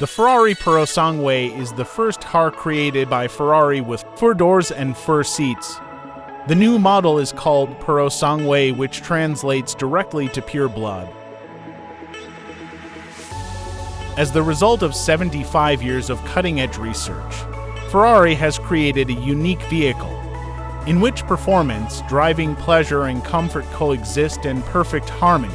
The Ferrari Purosangue is the first car created by Ferrari with four doors and four seats. The new model is called Purosangue, which translates directly to pure blood. As the result of 75 years of cutting edge research, Ferrari has created a unique vehicle in which performance, driving pleasure, and comfort coexist in perfect harmony.